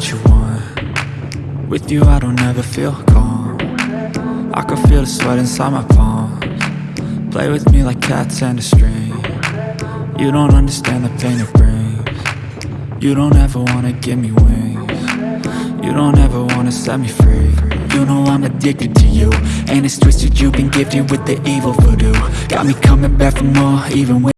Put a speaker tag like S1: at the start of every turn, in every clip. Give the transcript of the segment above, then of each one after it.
S1: what you want. With you I don't ever feel calm. I can feel the sweat inside my palms. Play with me like cats and a string. You don't understand the pain it brings. You don't ever wanna give me wings. You don't ever wanna set me free. You know I'm addicted to you. And it's twisted you've been gifted with the evil voodoo. Got me coming back for more even when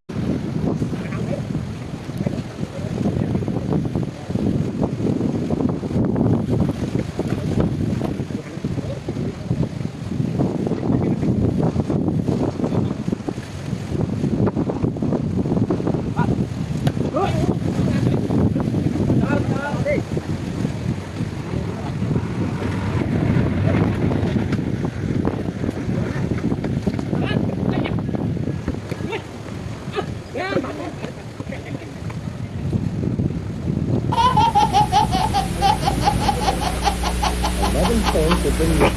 S1: Thank you.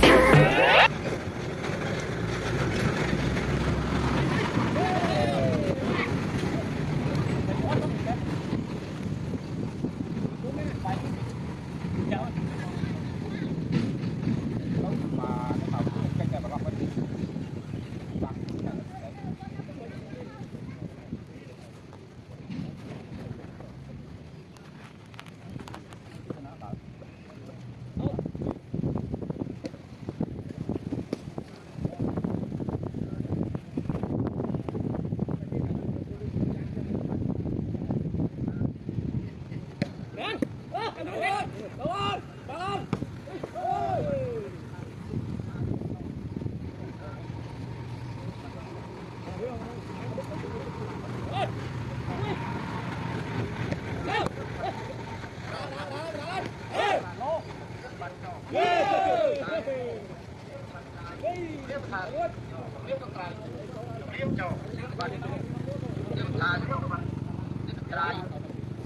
S2: ក្រៃ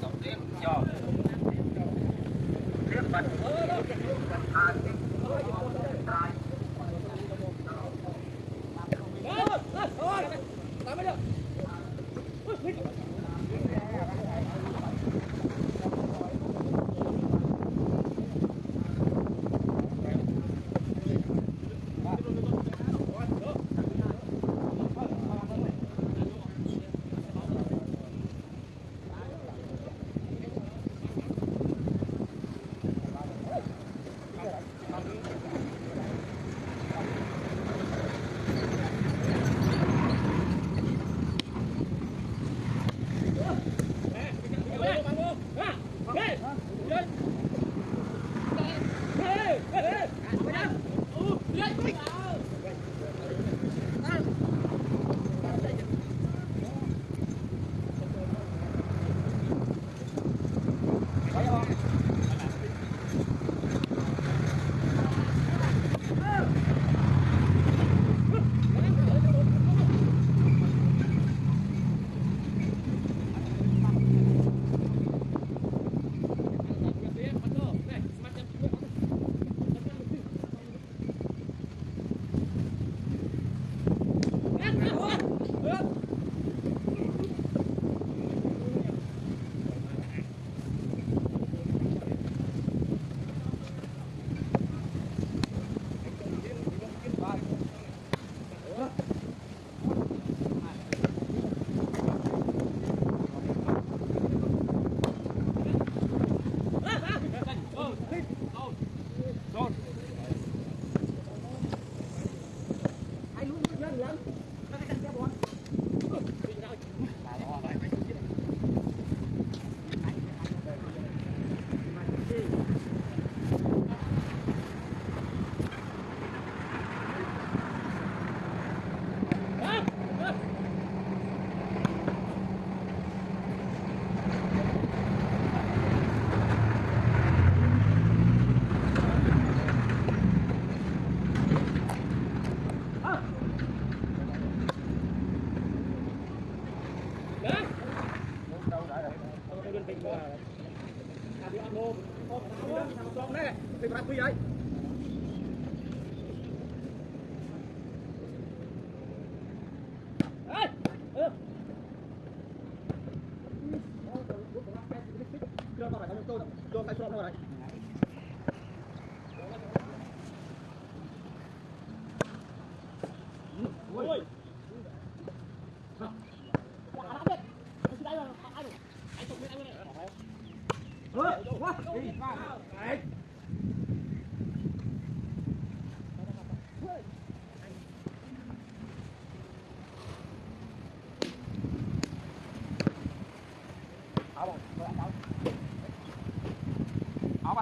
S2: សំរៀងចោលរៀបបាត់អើយបាត់អើយក្រៃ quý vị Hãy subscribe cho kênh Ghiền Mì Gõ Để không bỏ lỡ những video hấp dẫn Đấy. Ở số này ôi áo ba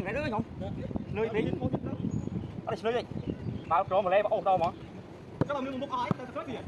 S2: mấy người nữa không? Lưới tí ở đây lưới đi ba trộn mà lấy ba ôm đâu mà. Cái là mình một ai? Ta rất biển